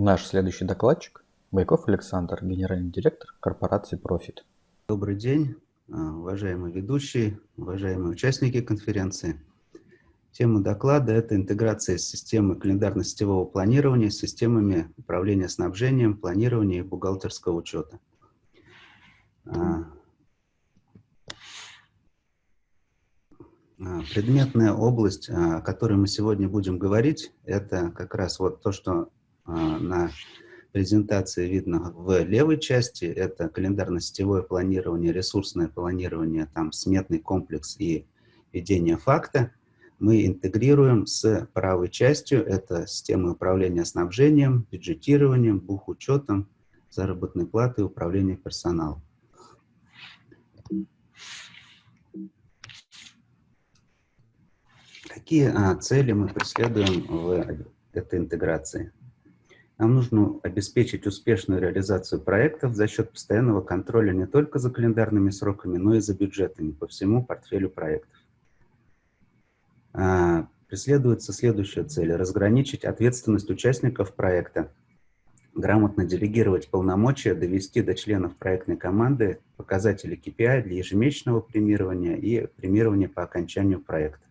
Наш следующий докладчик – Байков Александр, генеральный директор корпорации Profit. Добрый день, а, уважаемые ведущие, уважаемые участники конференции. Тема доклада – это интеграция системы календарно-сетевого планирования с системами управления снабжением, планирования и бухгалтерского учета. А, а, предметная область, о которой мы сегодня будем говорить, это как раз вот то, что на презентации видно в левой части. Это календарно-сетевое планирование, ресурсное планирование, там сметный комплекс и ведение факта. Мы интегрируем с правой частью, это системы управления снабжением, бюджетированием, бухучетом, заработной платой, управление персоналом. Какие а, цели мы преследуем в этой интеграции? Нам нужно обеспечить успешную реализацию проектов за счет постоянного контроля не только за календарными сроками, но и за бюджетами по всему портфелю проектов. А, преследуется следующая цель – разграничить ответственность участников проекта, грамотно делегировать полномочия, довести до членов проектной команды показатели KPI для ежемесячного премирования и премирования по окончанию проекта.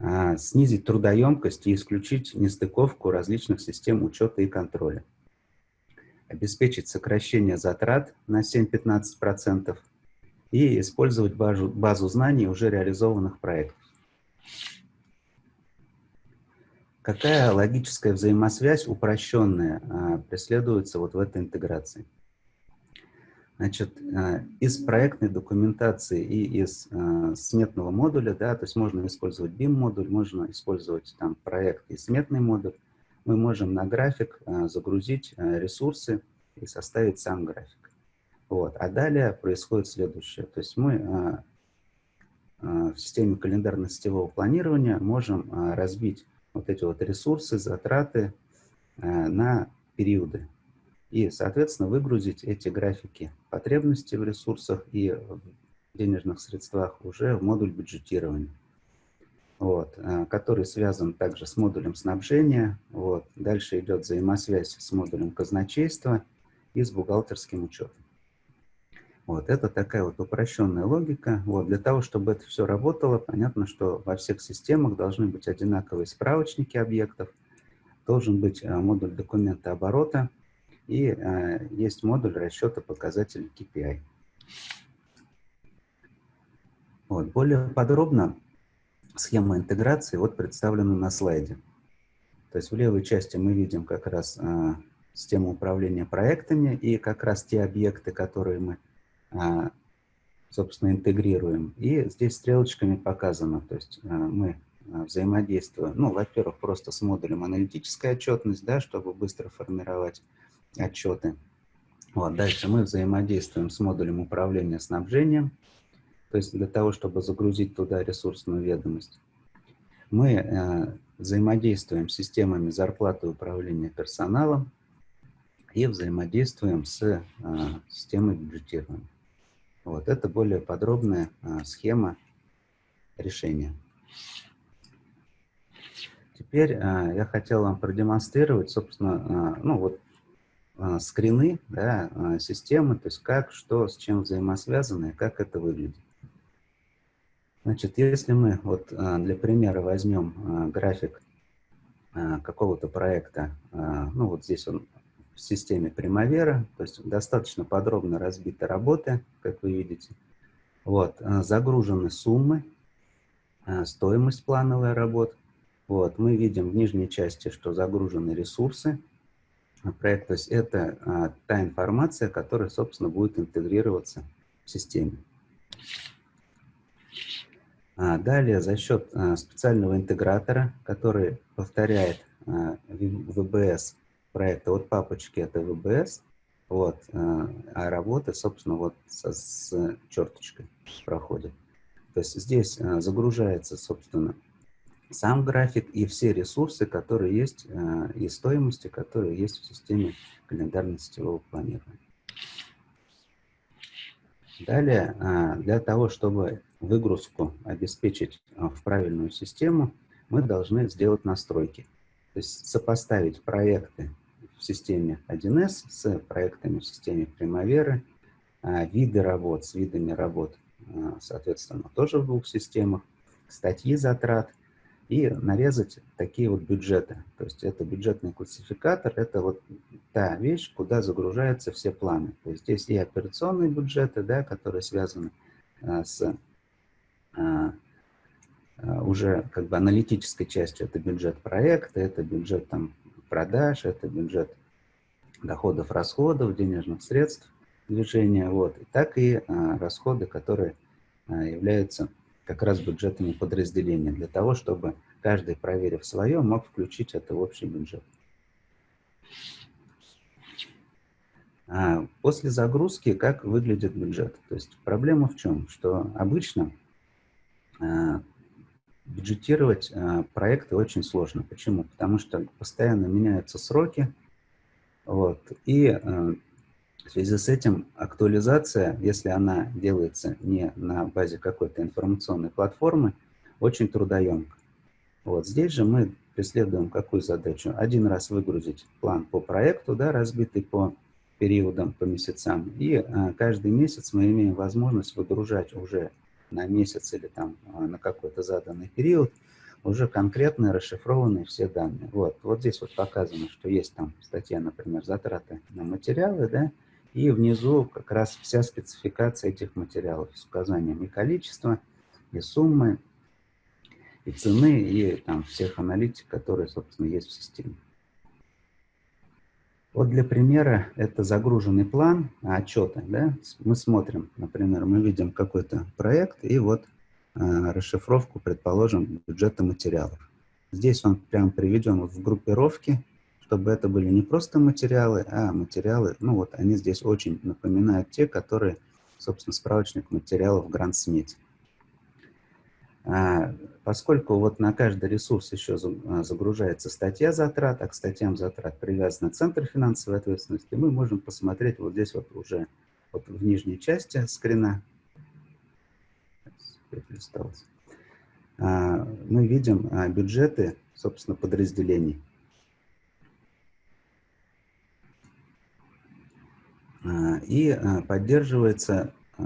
А, снизить трудоемкость и исключить нестыковку различных систем учета и контроля, обеспечить сокращение затрат на 7-15% и использовать базу, базу знаний уже реализованных проектов. Какая логическая взаимосвязь упрощенная а, преследуется вот в этой интеграции? Значит, э, из проектной документации и из э, сметного модуля, да, то есть можно использовать BIM-модуль, можно использовать там проект и сметный модуль, мы можем на график э, загрузить ресурсы и составить сам график. Вот. А далее происходит следующее. То есть мы в системе календарно-сетевого планирования можем разбить вот эти вот ресурсы, затраты на периоды и, соответственно, выгрузить эти графики потребностей в ресурсах и в денежных средствах уже в модуль бюджетирования, вот, э, который связан также с модулем снабжения. Вот. Дальше идет взаимосвязь с модулем казначейства и с бухгалтерским учетом. Вот, это такая вот упрощенная логика. Вот, для того, чтобы это все работало, понятно, что во всех системах должны быть одинаковые справочники объектов, должен быть э, модуль документа оборота, и э, есть модуль расчета показателей KPI. Вот. Более подробно схема интеграции вот представлена на слайде. То есть в левой части мы видим как раз э, систему управления проектами и как раз те объекты, которые мы, э, собственно, интегрируем. И здесь стрелочками показано, то есть э, мы взаимодействуем, ну, во-первых, просто с модулем аналитическая отчетность, да, чтобы быстро формировать отчеты. Вот, дальше мы взаимодействуем с модулем управления снабжением, то есть для того, чтобы загрузить туда ресурсную ведомость. Мы э, взаимодействуем с системами зарплаты управления персоналом и взаимодействуем с э, системой бюджетирования. Вот, это более подробная э, схема решения. Теперь э, я хотел вам продемонстрировать, собственно, э, ну вот скрины да, а, системы, то есть как, что, с чем взаимосвязано и как это выглядит. Значит, если мы вот а, для примера возьмем график какого-то проекта, ну вот здесь он в системе Примавера, то есть достаточно подробно разбиты работы, как вы видите. Вот, загружены суммы, стоимость плановой работы. Вот, мы видим в нижней части, что загружены ресурсы, проект. То есть это а, та информация, которая, собственно, будет интегрироваться в системе. А, далее, за счет а, специального интегратора, который повторяет VBS проекта, вот папочки это VBS, вот, а, работа, собственно, вот со, с черточкой проходит. То есть здесь загружается, собственно, сам график и все ресурсы, которые есть, э, и стоимости, которые есть в системе календарно-сетевого планирования. Далее, э, для того, чтобы выгрузку обеспечить э, в правильную систему, мы должны сделать настройки. То есть сопоставить проекты в системе 1С с проектами в системе Примаверы, а, виды работ с видами работ, соответственно, тоже в двух системах, статьи затрат и нарезать такие вот бюджеты. То есть это бюджетный классификатор, это вот та вещь, куда загружаются все планы. То есть здесь и операционные бюджеты, да, которые связаны а, с уже как бы аналитической частью. Это бюджет проекта, это бюджет там продаж, это бюджет доходов, расходов, денежных средств движения, вот, так и а, расходы, которые а, являются как раз бюджетами подразделения, для того, чтобы каждый, проверив свое, мог включить это в общий бюджет. А после загрузки как выглядит бюджет? То есть проблема в чем? Что обычно а, бюджетировать а, проекты очень сложно. Почему? Потому что постоянно меняются сроки, вот, и в связи с этим актуализация, если она делается не на базе какой-то информационной платформы, очень трудоемка. Вот здесь же мы преследуем какую задачу? Один раз выгрузить план по проекту, да, разбитый по периодам, по месяцам, и а, каждый месяц мы имеем возможность выгружать уже на месяц или там а, на какой-то заданный период уже конкретные расшифрованные все данные. Вот, вот здесь вот показано, что есть там статья, например, затраты на материалы, да, и внизу как раз вся спецификация этих материалов с указанием и количества, и суммы, и цены, и там всех аналитик, которые, собственно, есть в системе. Вот для примера это загруженный план отчета. Да? Мы смотрим, например, мы видим какой-то проект и вот э, расшифровку, предположим, бюджета материалов. Здесь он прям приведен в группировке чтобы это были не просто материалы, а материалы, ну вот они здесь очень напоминают те, которые, собственно, справочник материалов Гранд-Смит. А, поскольку вот на каждый ресурс еще а, загружается статья затрат, а к статьям затрат привязан Центр финансовой ответственности, мы можем посмотреть вот здесь вот уже вот в нижней части скрина. А, мы видим бюджеты, собственно, подразделений. И а, поддерживается, а,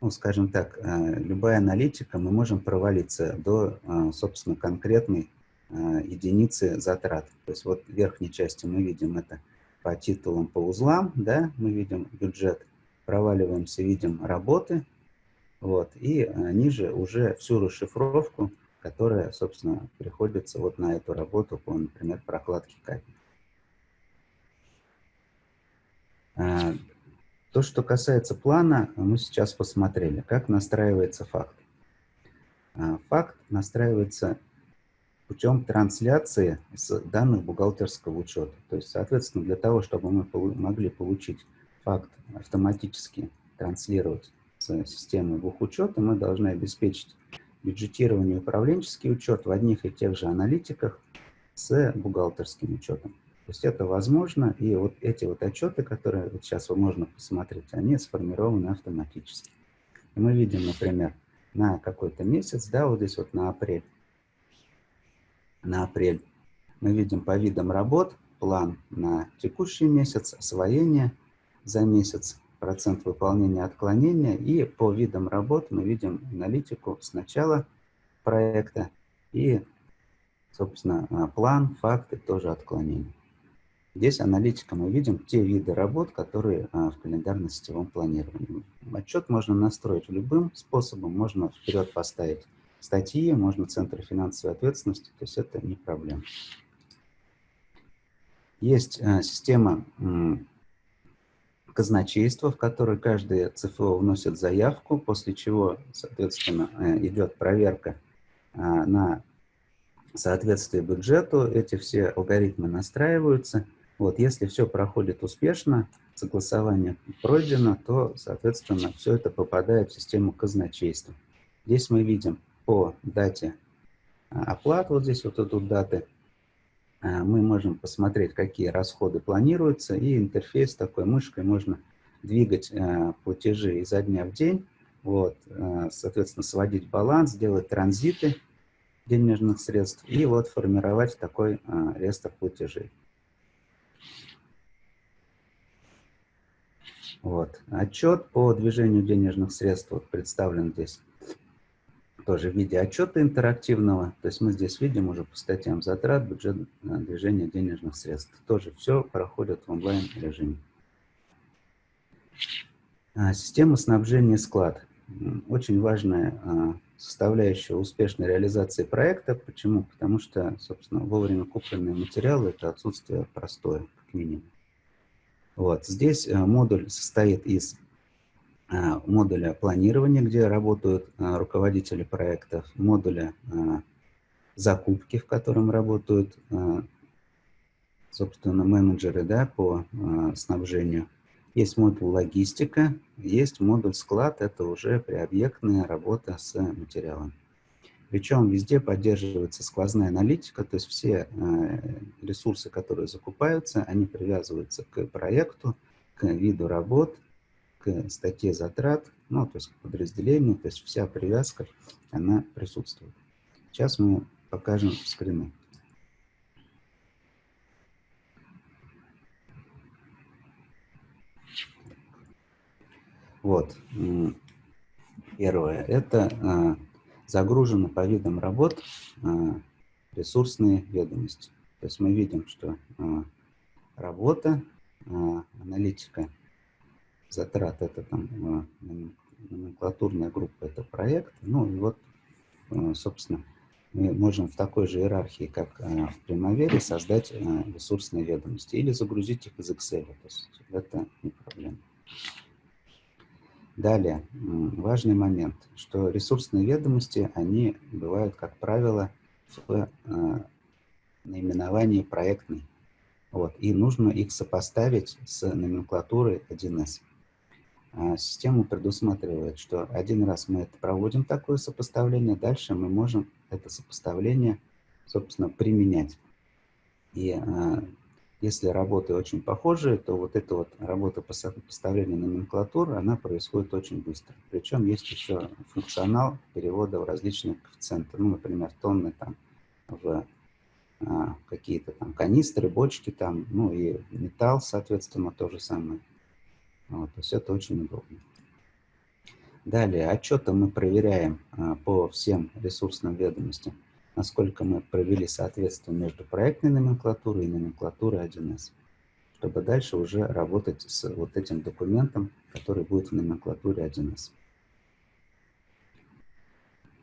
ну, скажем так, любая аналитика, мы можем провалиться до, собственно, конкретной единицы затрат. То есть вот в верхней части мы видим это по титулам, по узлам, да, мы видим бюджет, проваливаемся, видим работы, вот, и ниже уже всю расшифровку, которая, собственно, приходится вот на эту работу по, например, прокладке капель. А, то, что касается плана, мы сейчас посмотрели, как настраивается факт. А, факт настраивается путем трансляции с данных бухгалтерского учета. То есть, соответственно, для того, чтобы мы могли получить факт автоматически транслировать с системы бухучета, мы должны обеспечить бюджетирование и управленческий учет в одних и тех же аналитиках с бухгалтерским учетом. То есть это возможно, и вот эти вот отчеты, которые вот сейчас можно посмотреть, они сформированы автоматически. И мы видим, например, на какой-то месяц, да, вот здесь вот на апрель, на апрель мы видим по видам работ план на текущий месяц, освоение за месяц, процент выполнения отклонения, и по видам работ мы видим аналитику с начала проекта и, собственно, план, факты, тоже отклонения. Здесь аналитика мы видим те виды работ, которые а, в календарно-сетевом планировании. Отчет можно настроить любым способом, можно вперед поставить статьи, можно центр финансовой ответственности, то есть это не проблема. Есть а, система казначейства, в которой каждый ЦФО вносит заявку, после чего, соответственно, э, идет проверка а, на соответствие бюджету, эти все алгоритмы настраиваются, вот, если все проходит успешно, согласование пройдено, то, соответственно, все это попадает в систему казначейства. Здесь мы видим по дате а, оплат, вот здесь вот тут даты, а, мы можем посмотреть, какие расходы планируются, и интерфейс такой мышкой можно двигать а, платежи изо дня в день, вот, соответственно, сводить баланс, делать транзиты, денежных средств и вот формировать такой реестр платежей. Вот. Отчет по движению денежных средств вот представлен здесь тоже в виде отчета интерактивного. То есть мы здесь видим уже по статьям затрат, бюджет движения денежных средств. Тоже все проходит в онлайн-режиме. А, система снабжения склад. Очень важная а, составляющая успешной реализации проекта. Почему? Потому что, собственно, вовремя купленные материалы – это отсутствие простое, как минимум. Вот. Здесь а, модуль состоит из модуля планирования, где работают руководители проектов, модуля закупки, в котором работают, собственно, менеджеры да, по снабжению есть модуль логистика, есть модуль склад, это уже приобъектная работа с материалом. Причем везде поддерживается сквозная аналитика, то есть все э, ресурсы, которые закупаются, они привязываются к проекту, к виду работ, к статье затрат, ну, то есть к подразделению, то есть вся привязка, она присутствует. Сейчас мы покажем скрины. Вот. Первое. Это а, загружено по видам работ а, ресурсные ведомости. То есть мы видим, что а, работа, аналитика затрат, это там номенклатурная группа, это проект. Ну и вот, собственно, мы можем в такой же иерархии, как в Примавере, создать ресурсные ведомости или загрузить их из Excel. То есть это не проблема. Далее, важный момент, что ресурсные ведомости, они бывают, как правило, в э, наименовании проектный. Вот, и нужно их сопоставить с номенклатурой 1С. А система предусматривает, что один раз мы это проводим такое сопоставление, дальше мы можем это сопоставление, собственно, применять. И э, если работы очень похожие, то вот эта вот работа по сопоставлению номенклатуры, она происходит очень быстро. Причем есть еще функционал перевода в различные коэффициенты. Ну, например, тонны там в а, какие-то там канистры, бочки там, ну и металл, соответственно, то же самое. Вот, то есть это очень удобно. Далее, отчеты мы проверяем а, по всем ресурсным ведомостям насколько мы провели соответствие между проектной номенклатурой и номенклатурой 1С, чтобы дальше уже работать с вот этим документом, который будет в номенклатуре 1С.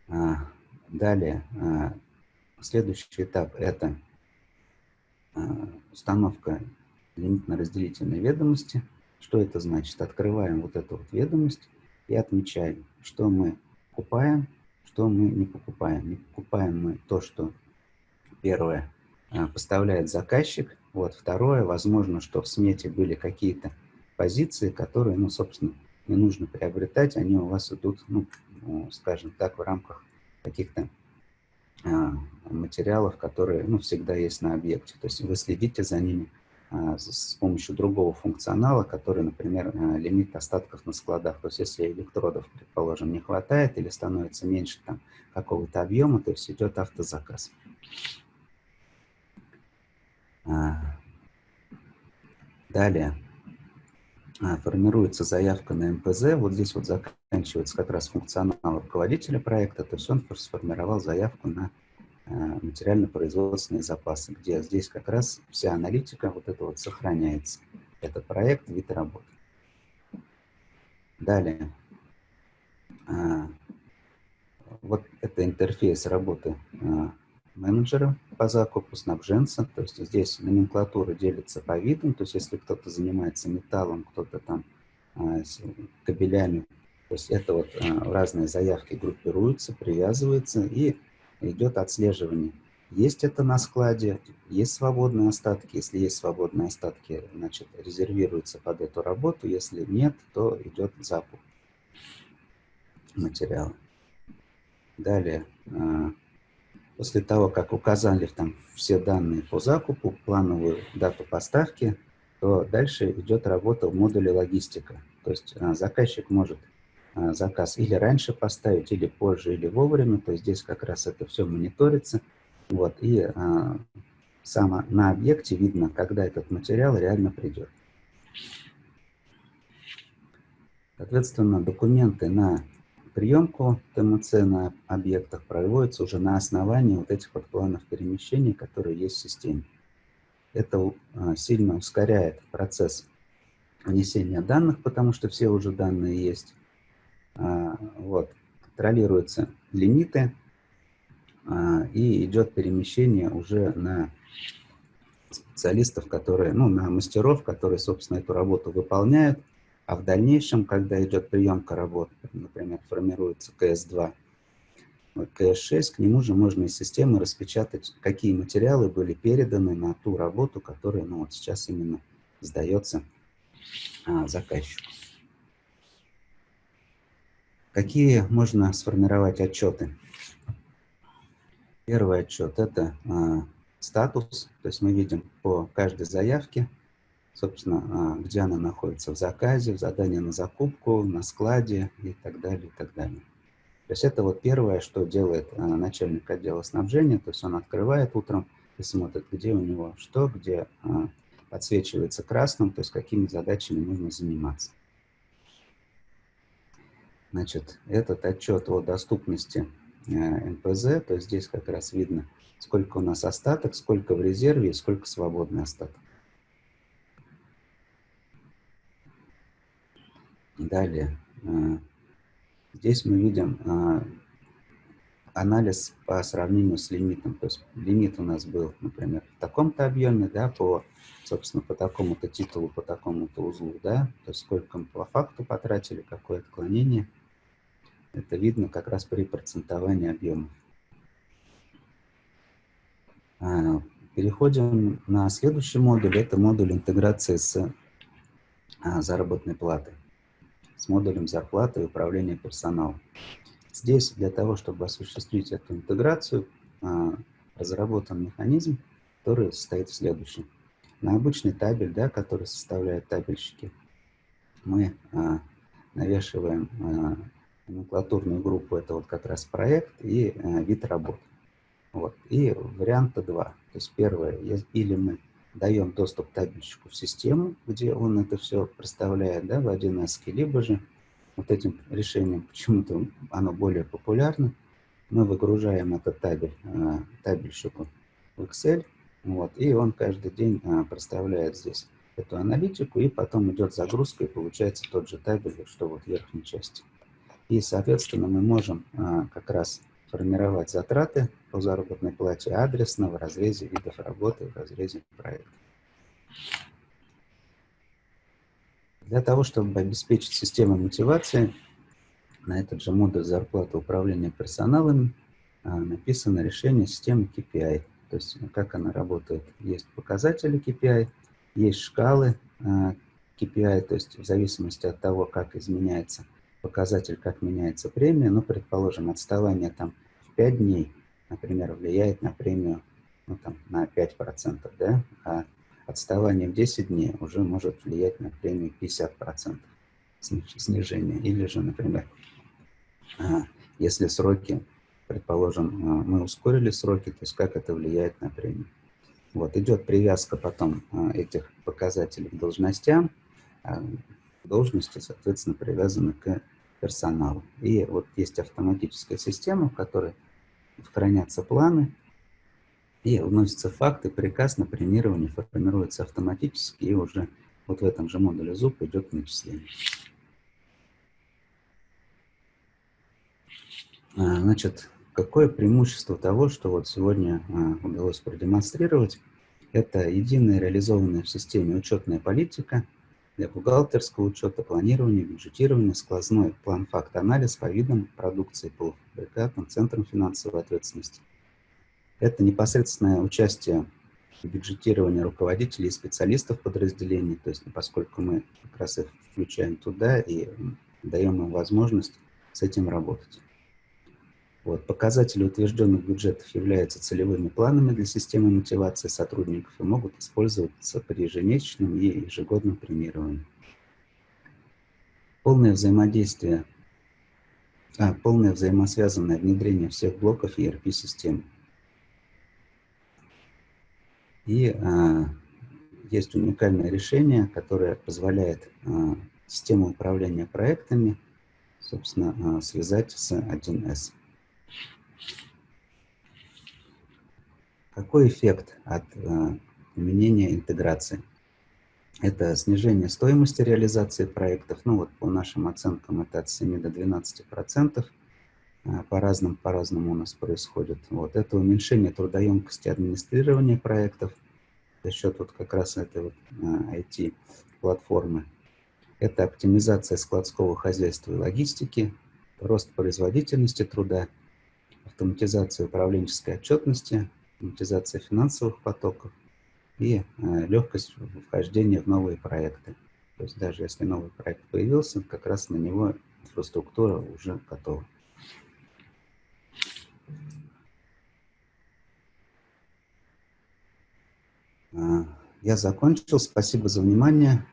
А, далее, а, следующий этап – это а, установка лимитно-разделительной ведомости. Что это значит? Открываем вот эту вот ведомость и отмечаем, что мы покупаем, что мы не покупаем. Не покупаем мы то, что первое а, поставляет заказчик. Вот второе, возможно, что в смете были какие-то позиции, которые, ну, собственно, не нужно приобретать, они у вас идут, ну, ну скажем так, в рамках каких-то а, материалов, которые, ну, всегда есть на объекте. То есть вы следите за ними, с помощью другого функционала, который, например, а, лимит остатков на складах. То есть если электродов, предположим, не хватает или становится меньше какого-то объема, то есть идет автозаказ. А, далее формируется заявка на МПЗ. Вот здесь вот заканчивается как раз функционал руководителя проекта, то есть он сформировал заявку на материально-производственные запасы, где здесь как раз вся аналитика вот это вот сохраняется. Это проект, вид работы. Далее. А, вот это интерфейс работы а, менеджера по закупу, снабженца. То есть здесь номенклатура делится по видам. То есть если кто-то занимается металлом, кто-то там а, кабелями, то есть это вот разные заявки группируются, привязываются и идет отслеживание. Есть это на складе, есть свободные остатки. Если есть свободные остатки, значит, резервируется под эту работу. Если нет, то идет закуп материала. Далее, а, после того, как указали там все данные по закупу, плановую дату поставки, то дальше идет работа в модуле логистика. То есть а, заказчик может заказ или раньше поставить, или позже, или вовремя. То есть здесь как раз это все мониторится. Вот, и а, само на объекте видно, когда этот материал реально придет. Соответственно, документы на приемку ТМЦ на объектах проводятся уже на основании вот этих вот планов перемещения, которые есть в системе. Это а, сильно ускоряет процесс внесения данных, потому что все уже данные есть. А, вот. Контролируются лимиты, а, и идет перемещение уже на специалистов, которые, ну, на мастеров, которые, собственно, эту работу выполняют, а в дальнейшем, когда идет приемка работ, например, формируется КС-2, вот КС-6, к нему же можно из системы распечатать, какие материалы были переданы на ту работу, которая ну, вот сейчас именно сдается а, заказчику. Какие можно сформировать отчеты? Первый отчет – это а, статус, то есть мы видим по каждой заявке, собственно, а, где она находится в заказе, в задании на закупку, на складе и так далее, и так далее. То есть это вот первое, что делает а, начальник отдела снабжения, то есть он открывает утром и смотрит, где у него что, где подсвечивается красным, то есть какими задачами нужно заниматься. Значит, этот отчет о доступности э, НПЗ, то здесь как раз видно, сколько у нас остаток, сколько в резерве и сколько свободный остаток. Далее, э, здесь мы видим э, анализ по сравнению с лимитом. То есть лимит у нас был, например, в таком-то объеме, да, по, собственно, по такому-то титулу, по такому-то узлу, да, то есть сколько мы по факту потратили, какое отклонение – это видно как раз при процентовании объемов. А, переходим на следующий модуль. Это модуль интеграции с а, заработной платой, с модулем зарплаты и управления персоналом. Здесь для того, чтобы осуществить эту интеграцию, а, разработан механизм, который состоит в следующем. На обычный табель, да, который составляют табельщики, мы навешиваем номенклатурную группу, это вот как раз проект и э, вид работ. Вот. И варианта два. То есть первое, или мы даем доступ табельщику в систему, где он это все представляет да, в 1С, либо же вот этим решением, почему-то оно более популярно, мы выгружаем этот табель э, табельщику в Excel, вот, и он каждый день э, представляет здесь эту аналитику, и потом идет загрузка, и получается тот же табель, что вот в верхней части. И, соответственно, мы можем а, как раз формировать затраты по заработной плате адресно в разрезе видов работы, в разрезе проекта. Для того, чтобы обеспечить систему мотивации, на этот же модуль зарплаты управления персоналом а, написано решение системы KPI. То есть как она работает. Есть показатели KPI, есть шкалы а, KPI, то есть в зависимости от того, как изменяется показатель, как меняется премия, ну, предположим, отставание там в 5 дней, например, влияет на премию ну, там, на 5%, да, а отставание в 10 дней уже может влиять на премию 50% снижения. Или же, например, а, если сроки, предположим, а, мы ускорили сроки, то есть как это влияет на премию. Вот, идет привязка потом а, этих показателей к должностям, должности, соответственно, привязаны к персоналу. И вот есть автоматическая система, в которой хранятся планы, и вносятся факты, приказ на премирование формируется автоматически, и уже вот в этом же модуле ЗУП идет начисление. А, значит, какое преимущество того, что вот сегодня а, удалось продемонстрировать, это единая реализованная в системе учетная политика – для бухгалтерского учета, планирования, бюджетирования, сквозной план-факт-анализ по видам продукции, полуфабрикатам, центрам финансовой ответственности. Это непосредственное участие в бюджетировании руководителей и специалистов подразделений, то есть поскольку мы как раз их включаем туда и даем им возможность с этим работать. Вот. Показатели утвержденных бюджетов являются целевыми планами для системы мотивации сотрудников и могут использоваться при ежемесячном и ежегодном премировании. Полное взаимодействие а, полное взаимосвязанное внедрение всех блоков ERP-системы. И а, есть уникальное решение, которое позволяет а, систему управления проектами, собственно, а, связать с 1С. Какой эффект от а, применения интеграции? Это снижение стоимости реализации проектов. Ну вот по нашим оценкам это от 7 до 12 процентов. А, по-разному по разному у нас происходит. Вот. Это уменьшение трудоемкости администрирования проектов за счет вот как раз этой вот IT-платформы. А, это оптимизация складского хозяйства и логистики, рост производительности труда, автоматизация управленческой отчетности, автоматизация финансовых потоков и э, легкость вхождения в новые проекты. То есть даже если новый проект появился, как раз на него инфраструктура уже готова. А, я закончил. Спасибо за внимание.